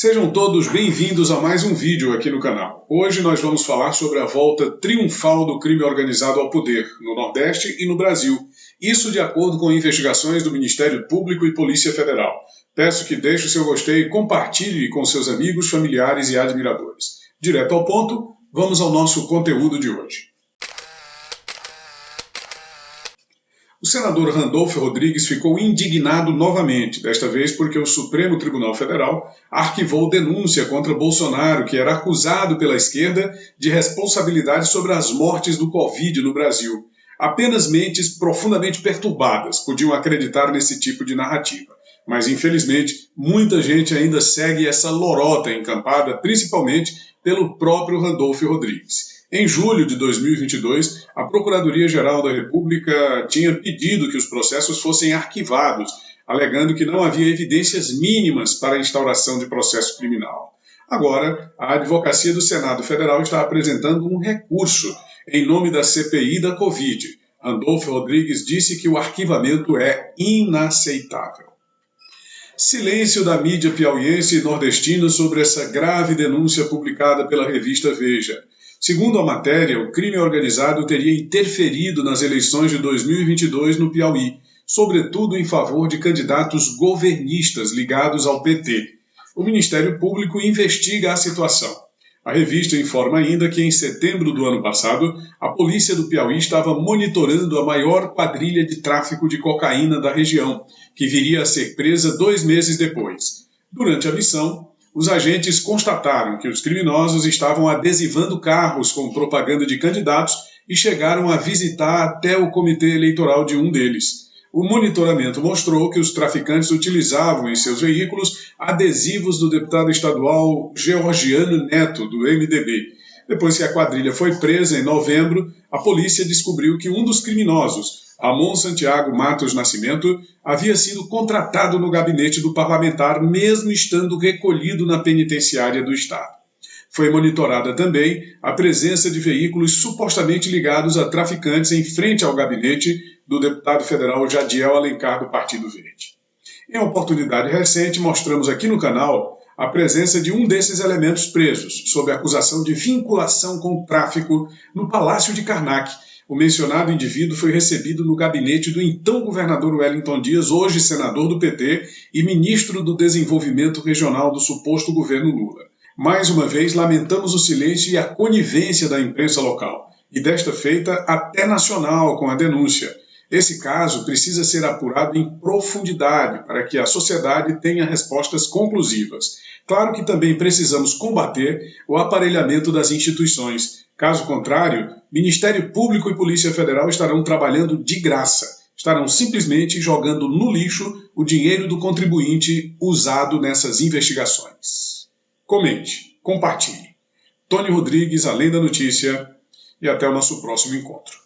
Sejam todos bem-vindos a mais um vídeo aqui no canal. Hoje nós vamos falar sobre a volta triunfal do crime organizado ao poder no Nordeste e no Brasil. Isso de acordo com investigações do Ministério Público e Polícia Federal. Peço que deixe o seu gostei e compartilhe com seus amigos, familiares e admiradores. Direto ao ponto, vamos ao nosso conteúdo de hoje. O senador Randolfo Rodrigues ficou indignado novamente, desta vez porque o Supremo Tribunal Federal arquivou denúncia contra Bolsonaro, que era acusado pela esquerda de responsabilidade sobre as mortes do Covid no Brasil. Apenas mentes profundamente perturbadas podiam acreditar nesse tipo de narrativa. Mas, infelizmente, muita gente ainda segue essa lorota encampada, principalmente pelo próprio Randolfo Rodrigues. Em julho de 2022, a Procuradoria-Geral da República tinha pedido que os processos fossem arquivados, alegando que não havia evidências mínimas para a instauração de processo criminal. Agora, a Advocacia do Senado Federal está apresentando um recurso em nome da CPI da Covid. Andolfo Rodrigues disse que o arquivamento é inaceitável. Silêncio da mídia piauiense e nordestina sobre essa grave denúncia publicada pela revista Veja. Segundo a matéria, o crime organizado teria interferido nas eleições de 2022 no Piauí, sobretudo em favor de candidatos governistas ligados ao PT. O Ministério Público investiga a situação. A revista informa ainda que em setembro do ano passado, a polícia do Piauí estava monitorando a maior quadrilha de tráfico de cocaína da região, que viria a ser presa dois meses depois. Durante a missão, os agentes constataram que os criminosos estavam adesivando carros com propaganda de candidatos e chegaram a visitar até o comitê eleitoral de um deles. O monitoramento mostrou que os traficantes utilizavam em seus veículos adesivos do deputado estadual Georgiano Neto, do MDB. Depois que a quadrilha foi presa em novembro, a polícia descobriu que um dos criminosos, Ramon Santiago Matos Nascimento havia sido contratado no gabinete do parlamentar, mesmo estando recolhido na penitenciária do Estado. Foi monitorada também a presença de veículos supostamente ligados a traficantes em frente ao gabinete do deputado federal Jadiel Alencar, do Partido Verde. Em oportunidade recente, mostramos aqui no canal a presença de um desses elementos presos, sob acusação de vinculação com o tráfico, no Palácio de Karnak, o mencionado indivíduo foi recebido no gabinete do então governador Wellington Dias, hoje senador do PT e ministro do Desenvolvimento Regional do suposto governo Lula. Mais uma vez, lamentamos o silêncio e a conivência da imprensa local, e desta feita até nacional com a denúncia. Esse caso precisa ser apurado em profundidade para que a sociedade tenha respostas conclusivas. Claro que também precisamos combater o aparelhamento das instituições, Caso contrário, Ministério Público e Polícia Federal estarão trabalhando de graça, estarão simplesmente jogando no lixo o dinheiro do contribuinte usado nessas investigações. Comente, compartilhe. Tony Rodrigues, Além da Notícia, e até o nosso próximo encontro.